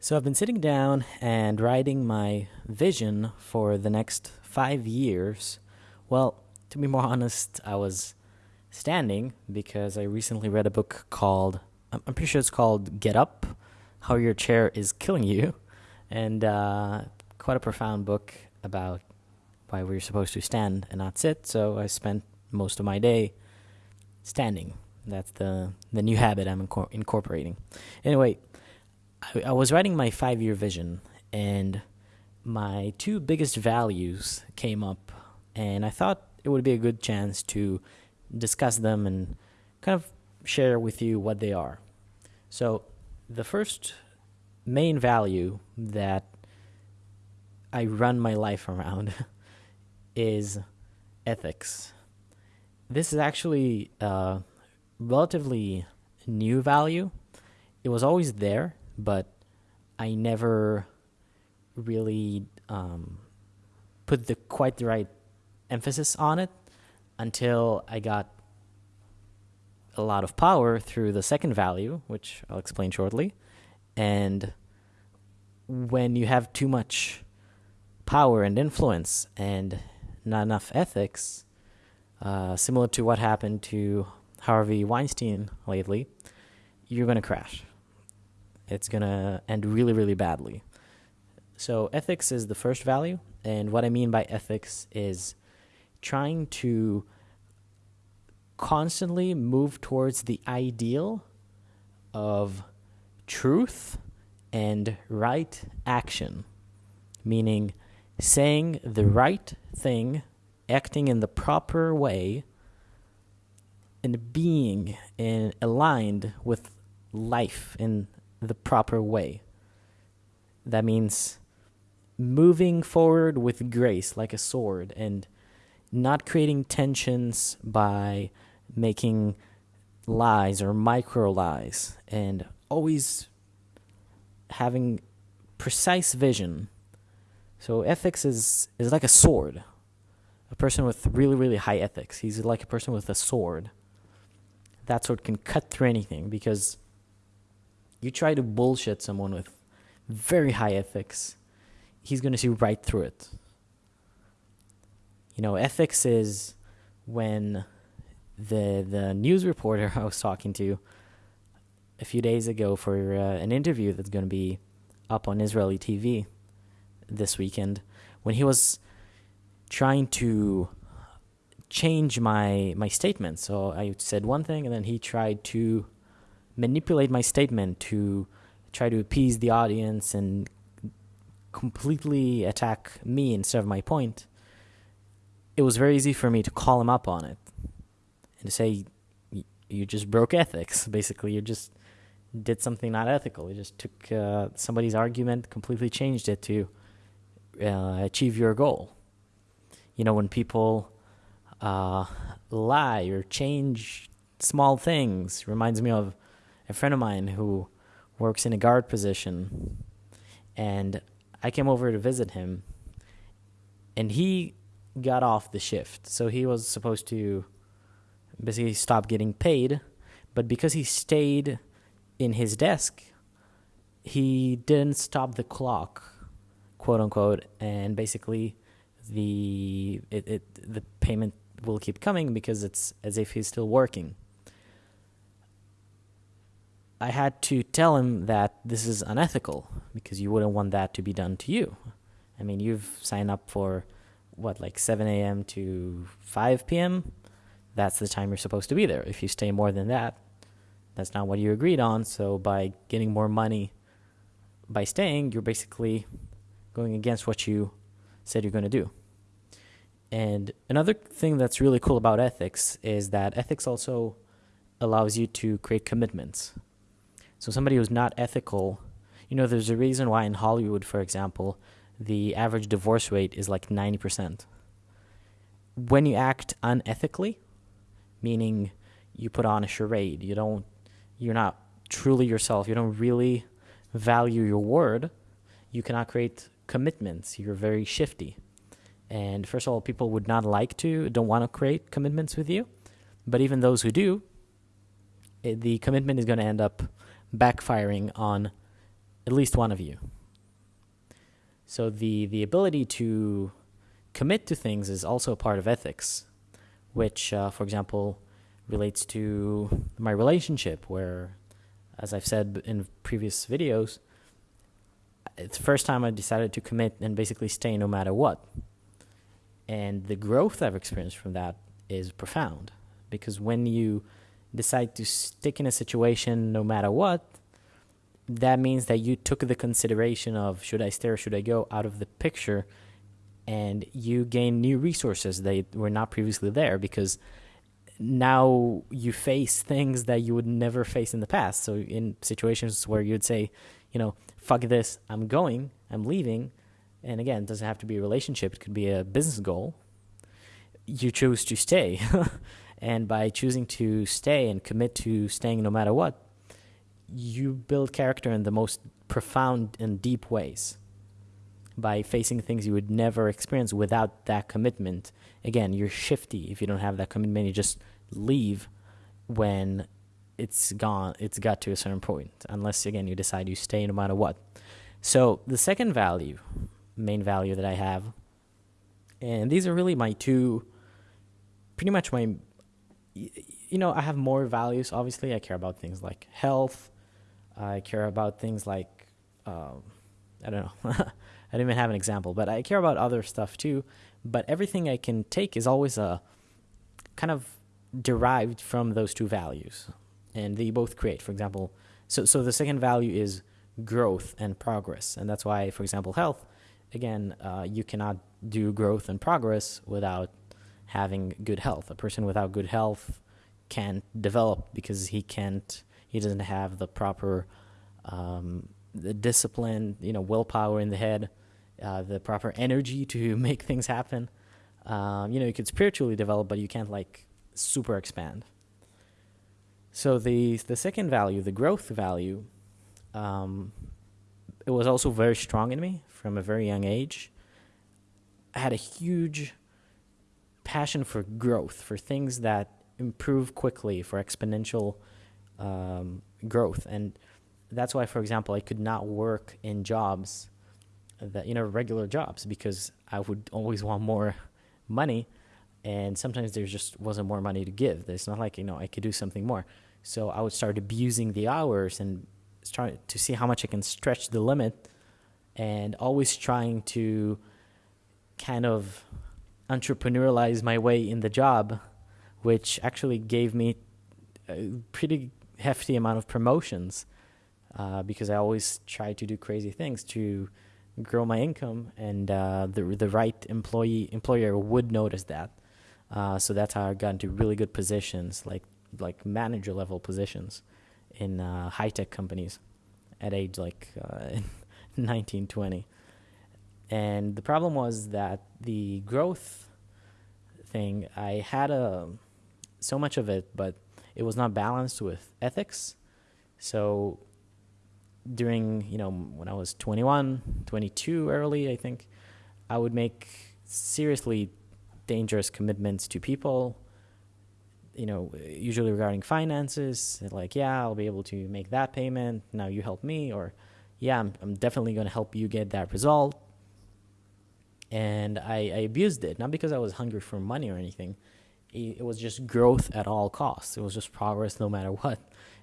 So I've been sitting down and writing my vision for the next five years. Well, to be more honest, I was standing because I recently read a book called, I'm pretty sure it's called Get Up How Your Chair is Killing You. And uh, quite a profound book about why we're supposed to stand and not sit. So I spent most of my day standing. That's the, the new habit I'm incor- incorporating. Anyway, I, I was writing my five year vision, and my two biggest values came up, and I thought it would be a good chance to discuss them and kind of share with you what they are. So, the first main value that I run my life around is ethics. This is actually a relatively new value. It was always there, but I never really um, put the quite the right emphasis on it until I got a lot of power through the second value, which I'll explain shortly. And when you have too much power and influence and not enough ethics, uh, similar to what happened to Harvey Weinstein lately, you're going to crash it's going to end really, really badly. So, ethics is the first value. And what I mean by ethics is trying to constantly move towards the ideal of truth and right action, meaning saying the right thing, acting in the proper way, and being in, aligned with life in the proper way. That means moving forward with grace like a sword and not creating tensions by making lies or micro lies and always having precise vision. So ethics is is like a sword. A person with really really high ethics. He's like a person with a sword. That sword can cut through anything because you try to bullshit someone with very high ethics, he's going to see right through it. You know, ethics is when the the news reporter I was talking to a few days ago for uh, an interview that's going to be up on Israeli TV this weekend when he was trying to change my my statement. So I said one thing and then he tried to manipulate my statement to try to appease the audience and completely attack me instead of my point, it was very easy for me to call him up on it and to say, you just broke ethics. Basically, you just did something not ethical. You just took uh, somebody's argument, completely changed it to uh, achieve your goal. You know, when people uh, lie or change small things, reminds me of a friend of mine who works in a guard position, and I came over to visit him, and he got off the shift. So he was supposed to basically stop getting paid, but because he stayed in his desk, he didn't stop the clock, quote unquote, and basically the it, it the payment will keep coming because it's as if he's still working. I had to tell him that this is unethical because you wouldn't want that to be done to you. I mean, you've signed up for what, like 7 a.m. to 5 p.m.? That's the time you're supposed to be there. If you stay more than that, that's not what you agreed on. So, by getting more money by staying, you're basically going against what you said you're going to do. And another thing that's really cool about ethics is that ethics also allows you to create commitments. So somebody who's not ethical, you know, there's a reason why in Hollywood, for example, the average divorce rate is like 90%. When you act unethically, meaning you put on a charade, you don't you're not truly yourself, you don't really value your word, you cannot create commitments. You're very shifty. And first of all, people would not like to, don't want to create commitments with you. But even those who do, it, the commitment is going to end up backfiring on at least one of you. So the the ability to commit to things is also a part of ethics, which, uh, for example, relates to my relationship, where, as I've said in previous videos, it's the first time I decided to commit and basically stay no matter what. And the growth I've experienced from that is profound because when you decide to stick in a situation no matter what, that means that you took the consideration of should I stay or should I go out of the picture and you gain new resources that were not previously there because now you face things that you would never face in the past. So in situations where you'd say, you know, fuck this, I'm going, I'm leaving, and again, it doesn't have to be a relationship, it could be a business goal. You choose to stay. and by choosing to stay and commit to staying no matter what, you build character in the most profound and deep ways by facing things you would never experience without that commitment. Again, you're shifty if you don't have that commitment. You just leave when it's gone. It's got to a certain point, unless again you decide you stay no matter what. So the second value, main value that I have, and these are really my two, pretty much my. You know, I have more values. Obviously, I care about things like health, I care about things like, um, I don't know, I don't even have an example, but I care about other stuff too. But everything I can take is always a kind of derived from those two values, and they both create. For example, so so the second value is growth and progress, and that's why, for example, health. Again, uh, you cannot do growth and progress without having good health. A person without good health can't develop because he can't he doesn't have the proper um, the discipline, you know, willpower in the head, uh, the proper energy to make things happen. Um, you know, you could spiritually develop, but you can't like super expand. So the the second value, the growth value, um, it was also very strong in me from a very young age. I had a huge passion for growth, for things that improve quickly, for exponential um, growth. And that's why, for example, I could not work in jobs that, you know, regular jobs because I would always want more money. And sometimes there just wasn't more money to give. It's not like, you know, I could do something more. So I would start abusing the hours and try to see how much I can stretch the limit and always trying to kind of entrepreneurialize my way in the job, which actually gave me a pretty hefty amount of promotions uh, because I always try to do crazy things to grow my income, and uh, the the right employee employer would notice that. Uh, so that's how I got into really good positions, like like manager level positions in uh, high tech companies at age like uh, 19, 20. And the problem was that the growth thing, I had a so much of it, but it was not balanced with ethics. So during, you know, when I was 21, 22 early, I think, I would make seriously dangerous commitments to people, you know, usually regarding finances, like, yeah, I'll be able to make that payment. Now you help me, or yeah, I'm, I'm definitely going to help you get that result. And I, I abused it, not because I was hungry for money or anything it was just growth at all costs. It was just progress no matter what.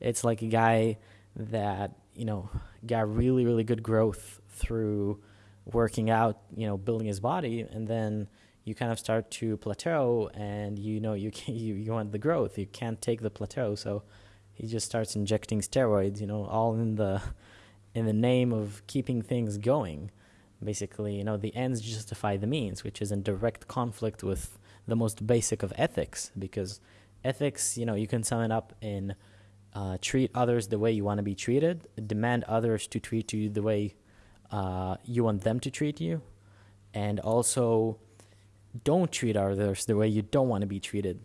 It's like a guy that, you know, got really, really good growth through working out, you know, building his body, and then you kind of start to plateau and you know you can you, you want the growth. You can't take the plateau, so he just starts injecting steroids, you know, all in the in the name of keeping things going. Basically, you know, the ends justify the means, which is in direct conflict with the most basic of ethics because ethics, you know, you can sum it up in uh, treat others the way you want to be treated, demand others to treat you the way uh, you want them to treat you, and also don't treat others the way you don't want to be treated,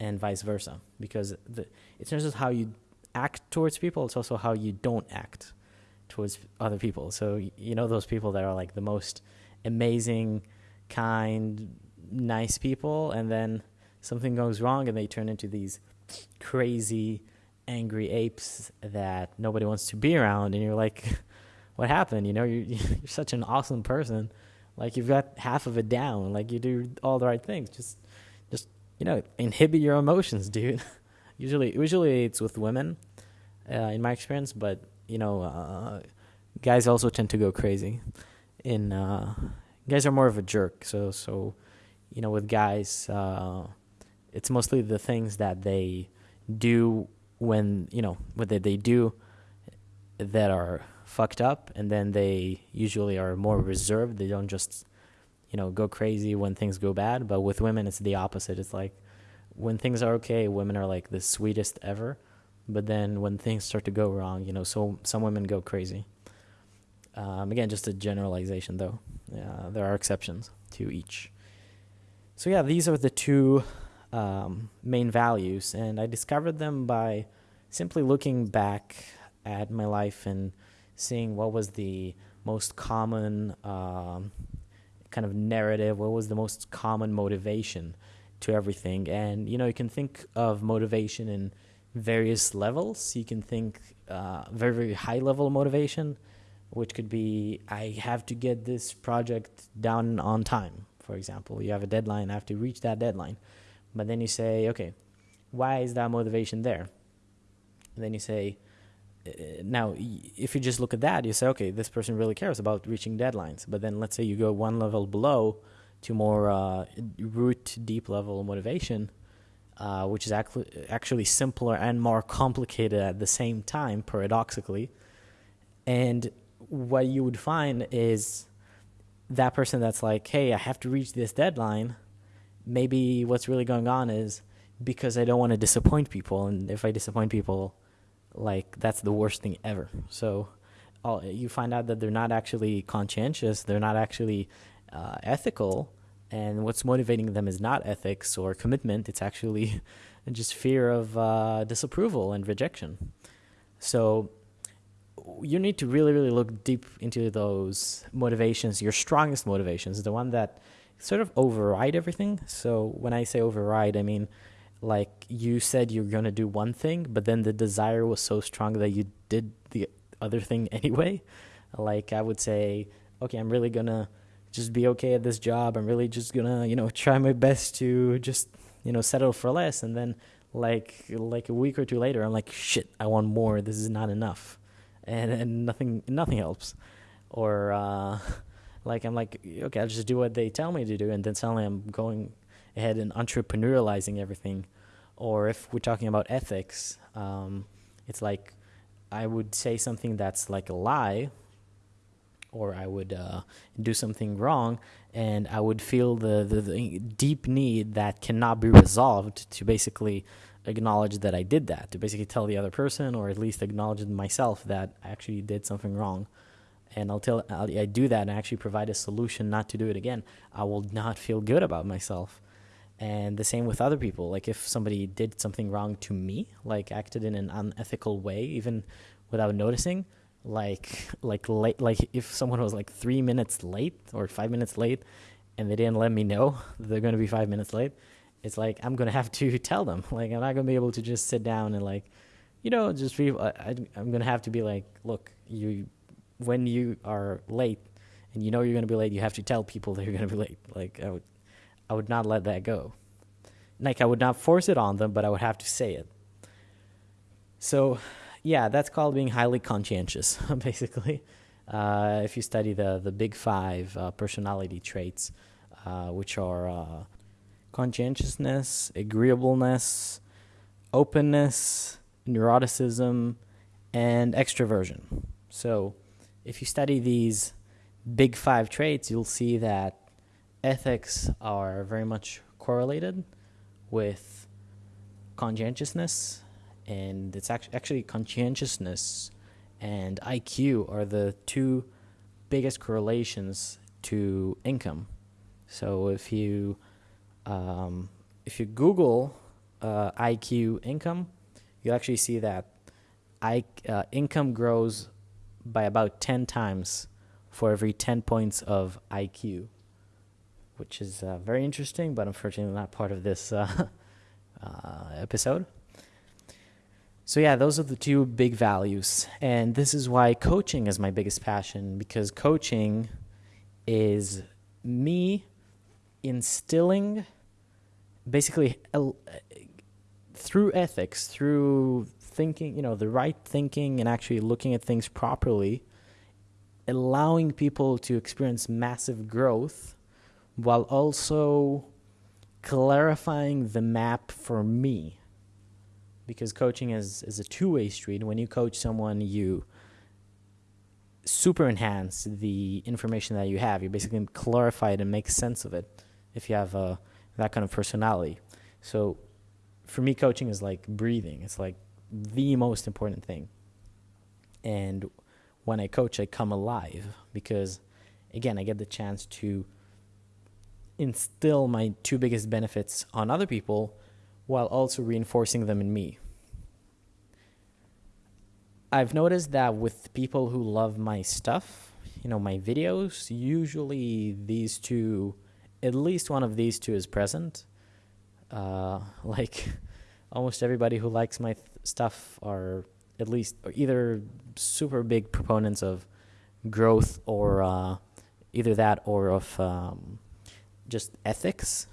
and vice versa. Because the, it's not just how you act towards people, it's also how you don't act towards other people. So, you know, those people that are like the most amazing, kind, nice people, and then something goes wrong, and they turn into these crazy, angry apes that nobody wants to be around, and you're like, what happened? You know, you're, you're such an awesome person. Like you've got half of it down. Like you do all the right things. Just, just you know, inhibit your emotions, dude. usually, usually it's with women, uh, in my experience. But you know, uh, guys also tend to go crazy. In uh, guys are more of a jerk. So, so you know, with guys, uh, it's mostly the things that they do when you know what they, they do that are fucked up. And then they usually are more reserved. They don't just you know go crazy when things go bad. But with women it's the opposite. It's like when things are okay women are like the sweetest ever but then when things start to go wrong you know so some women go crazy. Um, again just a generalization though. Yeah, there are exceptions to each. So yeah these are the two um, main values. And i discovered them by simply looking back at my life and seeing what was the most common um, kind of narrative, what was the most common motivation to everything. And, you know, you can think of motivation in various levels. You can think uh, very, very high level motivation, which could be I have to get this project done on time, for example. You have a deadline, I have to reach that deadline. But then you say, okay, why is that motivation there? And then you say, uh, now if you just look at that you say okay this person really cares about reaching deadlines but then let's say you go one level below to more uh, root deep level motivation uh, which is actually actually simpler and more complicated at the same time paradoxically and what you would find is that person that's like hey i have to reach this deadline maybe what's really going on is because i don't want to disappoint people and if i disappoint people like that's the worst thing ever. So you find out that they're not actually conscientious, they're not actually uh, ethical, and what's motivating them is not ethics or commitment. It's actually just fear of uh, disapproval and rejection. So you need to really, really look deep into those motivations, your strongest motivations, the one that sort of override everything. So when I say override, I mean like you said you're going to do one thing but then the desire was so strong that you did the other thing anyway like i would say okay i'm really going to just be okay at this job. I'm really just to you know try my best to just you know settle for less. And then like like a week or two later i'm like shit i want more. This is not enough. And and nothing nothing helps. Or uh like i'm like okay i'll just do what they tell me to do. And then suddenly i'm going ahead and entrepreneurializing everything. Or if we're talking about ethics, um, it's like I would say something that's like a lie, or I would uh, do something wrong, and I would feel the, the, the deep need that cannot be resolved to basically acknowledge that I did that, to basically tell the other person, or at least acknowledge myself that I actually did something wrong. And I'll tell I'll, I do that and actually provide a solution not to do it again. I will not feel good about myself and the same with other people like if somebody did something wrong to me like acted in an unethical way even without noticing like like late like if someone was like three minutes late or five minutes late and they didn't let me know they're going to be five minutes late it's like i'm going to have to tell them like i'm not going to be able to just sit down and like you know just be I, i'm going to have to be like look you when you are late and you know you're going to be late you have to tell people that you're going to be late like i would I would not let that go. Like I would not force it on them, but I would have to say it. So, yeah, that's called being highly conscientious, basically. Uh, if you study the the big five uh, personality traits, uh, which are uh, conscientiousness, agreeableness, openness, neuroticism, and extroversion. So, if you study these big five traits, you'll see that ethics are very much correlated with conscientiousness, and it's actually conscientiousness and IQ are the two biggest correlations to income. So if you um, if you Google uh, IQ income, you'll actually see that I, uh, income grows by about 10 times for every 10 points of IQ which is uh, very interesting, but unfortunately not part of this uh, uh, episode. So, yeah, those are the two big values. And this is why coaching is my biggest passion because coaching is me instilling basically through ethics, through thinking, you know, the right thinking and actually looking at things properly, allowing people to experience massive growth while also clarifying the map for me because coaching is, is a two-way street. When you coach someone you super enhance the information that you have. You basically clarify it and make sense of it if you have a, that kind of personality. So for me coaching is like breathing. It's like the most important thing. And when i coach i come alive because again i get the chance to instill my two biggest benefits on other people while also reinforcing them in me. I've noticed that with people who love my stuff, you know, my videos, usually these two, at least one of these two is present. Uh, like almost everybody who likes my stuff are at least either super big proponents of growth or uh, either that or of um, just ethics.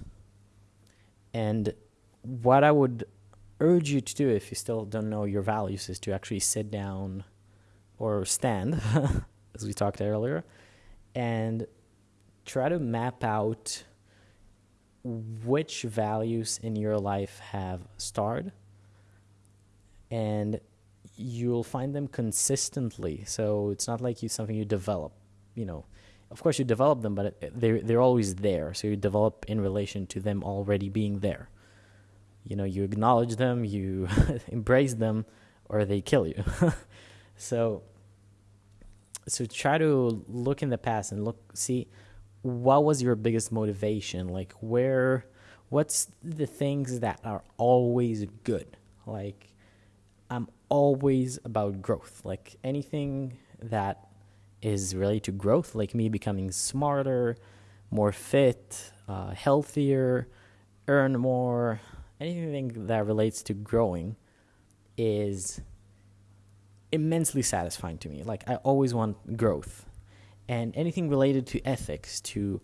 And what I would urge you to do if you still don't know your values is to actually sit down or stand, as we talked earlier, and try to map out which values in your life have starred and you'll find them consistently so it's not like you something you develop you know of course you develop them, but they're they're always there. So you develop in relation to them already being there. You know, you acknowledge them, you embrace them, or they kill you. so so try to look in the past and look see what was your biggest motivation? Like where what's the things that are always good? Like i'm always about growth. Like anything that is related to growth, like me becoming smarter, more fit, uh, healthier, earn more, anything that relates to growing is immensely satisfying to me. Like, I always want growth. And anything related to ethics, to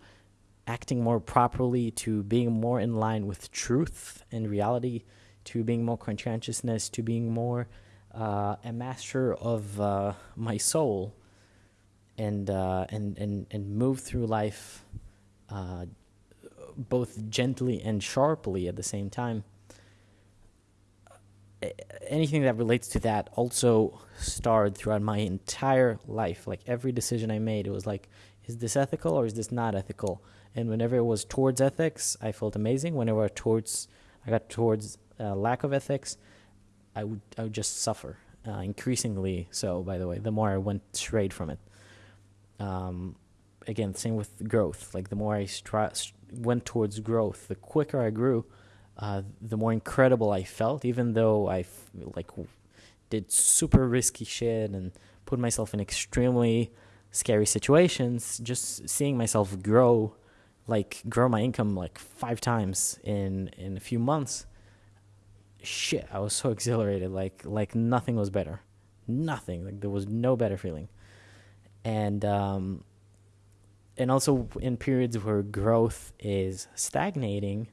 acting more properly, to being more in line with truth and reality, to being more conscientiousness, to being more uh, a master of uh, my soul and uh, and and and move through life uh, both gently and sharply at the same time. Anything that relates to that also starred throughout my entire life. Like every decision I made, it was like, is this ethical or is this not ethical? And whenever it was towards ethics, I felt amazing. Whenever towards I got towards uh, lack of ethics, I would I would just suffer. Uh, increasingly so, by the way, the more I went straight from it um, again, same with growth. Like the more I stri- went towards growth, the quicker I grew, uh, the more incredible I felt. Even though I f- like did super risky shit and put myself in extremely scary situations, just seeing myself grow, like grow my income like five times in in a few months. Shit, I was so exhilarated. Like like nothing was better, nothing. Like there was no better feeling and um, and also in periods where growth is stagnating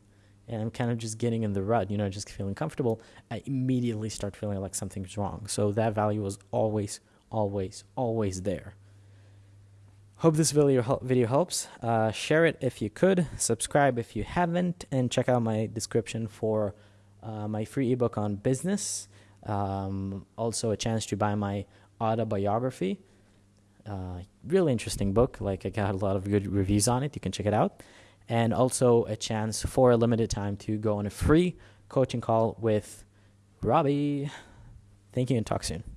and I'm kind of just getting in the rut, you know, just feeling comfortable, I immediately start feeling like something's wrong. So that value was always, always, always there. Hope this video video helps. Uh, share it if you could, subscribe if you haven't, and check out my description for uh, my free ebook on business. Um, also, a chance to buy my autobiography. Uh, really interesting book. Like I got a lot of good reviews on it. You can check it out, and also a chance for a limited time to go on a free coaching call with Robbie. Thank you, and talk soon.